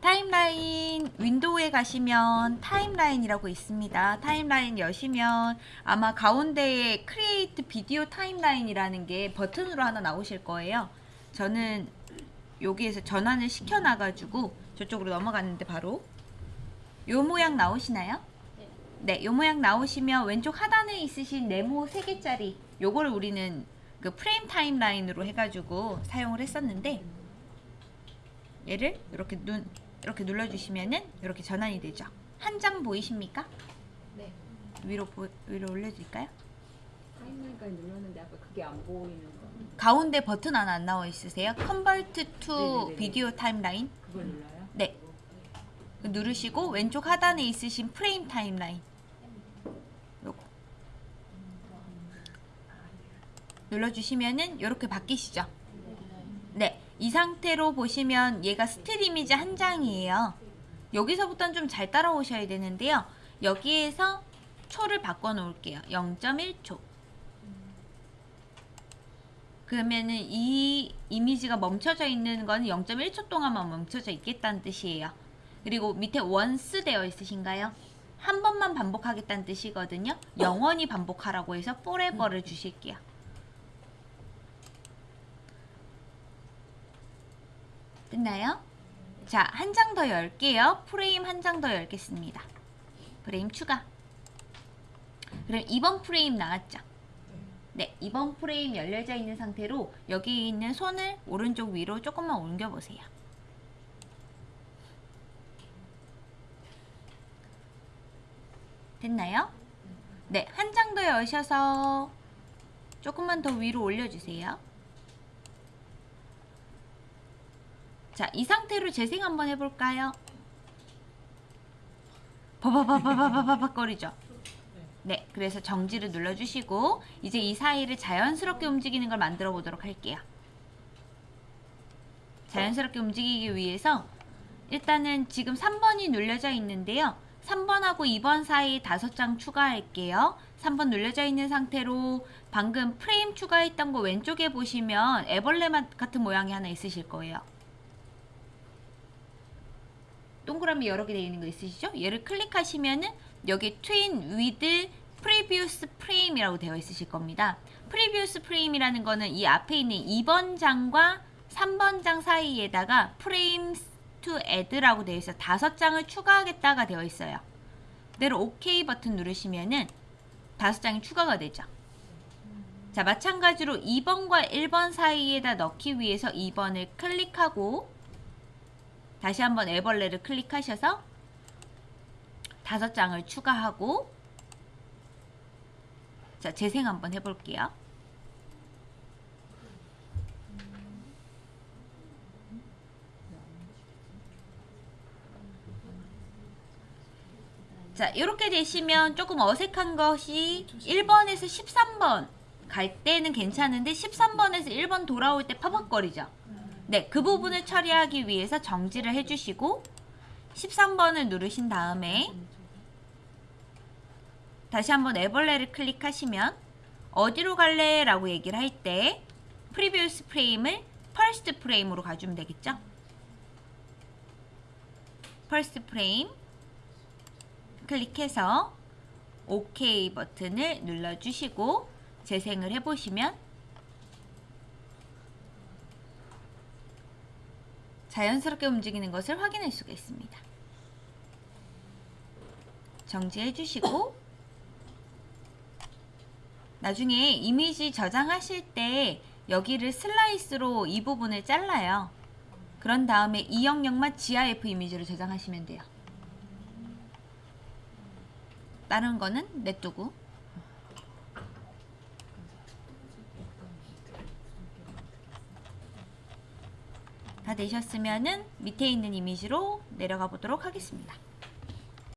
타임라인 윈도우에 가시면 타임라인이라고 있습니다. 타임라인 여시면 아마 가운데에 Create Video Timeline이라는 게 버튼으로 하나 나오실 거예요. 저는 여기에서 전환을 시켜놔 가지고 저쪽으로 넘어갔는데 바로 요 모양 나오시나요? 네, 요 모양 나오시면 왼쪽 하단에 있으신 네모 3개짜리 요거를 우리는 그 프레임 타임라인으로 해가지고 사용을 했었는데 얘를 이렇게 눈 이렇게 눌러주시면은 이렇게 전환이 되죠. 한 장 보이십니까? 네. 위로 보, 위로 올려드릴까요? 타임라인까지 눌렀는데 아까 그게 안 보이는 거. 가운데 버튼 하나 안 나와 있으세요? Convert to 네네네네. Video Timeline. 그걸 눌러요? 네. 그 누르시고 왼쪽 하단에 있으신 프레임 타임라인. 요거. 눌러주시면은 이렇게 바뀌시죠. 네. 이 상태로 보시면 얘가 스틸 이미지 한 장이에요. 여기서부터는 좀 잘 따라오셔야 되는데요. 여기에서 초를 바꿔 놓을게요. 0.1초. 그러면은 이 이미지가 멈춰져 있는 건 0.1초 동안만 멈춰져 있겠다는 뜻이에요. 그리고 밑에 once 되어 있으신가요? 한 번만 반복하겠다는 뜻이거든요. 영원히 반복하라고 해서 forever를 주실게요. 됐나요? 자, 한 장 더 열게요. 프레임 한 장 더 열겠습니다. 프레임 추가. 그럼 2번 프레임 나왔죠? 네, 2번 프레임 열려져 있는 상태로 여기 있는 손을 오른쪽 위로 조금만 옮겨보세요. 됐나요? 네, 한 장 더 여셔서 조금만 더 위로 올려주세요. 자, 이 상태로 재생 한번 해볼까요? 버버버버버버버거리죠? 네, 그래서 정지를 눌러주시고 이제 이 사이를 자연스럽게 움직이는 걸 만들어 보도록 할게요. 자연스럽게 움직이기 위해서 일단은 지금 3번이 눌려져 있는데요. 3번하고 2번 사이 5장 추가할게요. 3번 눌려져 있는 상태로 방금 프레임 추가했던 거 왼쪽에 보시면 애벌레 같은 모양이 하나 있으실 거예요. 동그라미 여러 개 되어 있는 거 있으시죠? 얘를 클릭하시면은 여기 Tween with Previous Frame이라고 되어 있으실 겁니다. Previous Frame이라는 거는 이 앞에 있는 2번 장과 3번 장 사이에다가 Frames to Add라고 되어 있어 다섯 장을 추가하겠다가 되어 있어요. 그대로 OK 버튼 누르시면은 다섯 장이 추가가 되죠. 자, 마찬가지로 2번과 1번 사이에다 넣기 위해서 2번을 클릭하고 다시 한번 애벌레를 클릭하셔서 다섯 장을 추가하고 자 재생 한번 해볼게요. 자 이렇게 되시면 조금 어색한 것이 1번에서 13번 갈 때는 괜찮은데 13번에서 1번 돌아올 때 버벅거리죠. 네, 그 부분을 처리하기 위해서 정지를 해주시고 13번을 누르신 다음에 다시 한번 애벌레를 클릭하시면 어디로 갈래? 라고 얘기를 할 때 Previous Frame을 First Frame으로 가주면 되겠죠? First Frame 클릭해서 OK 버튼을 눌러주시고 재생을 해보시면 자연스럽게 움직이는 것을 확인할 수가 있습니다. 정지해 주시고 나중에 이미지 저장하실 때 여기를 슬라이스로 이 부분을 잘라요. 그런 다음에 이 영역만 GIF 이미지로 저장하시면 돼요. 다른 거는 냅두고 다 되셨으면은 밑에 있는 이미지로 내려가 보도록 하겠습니다.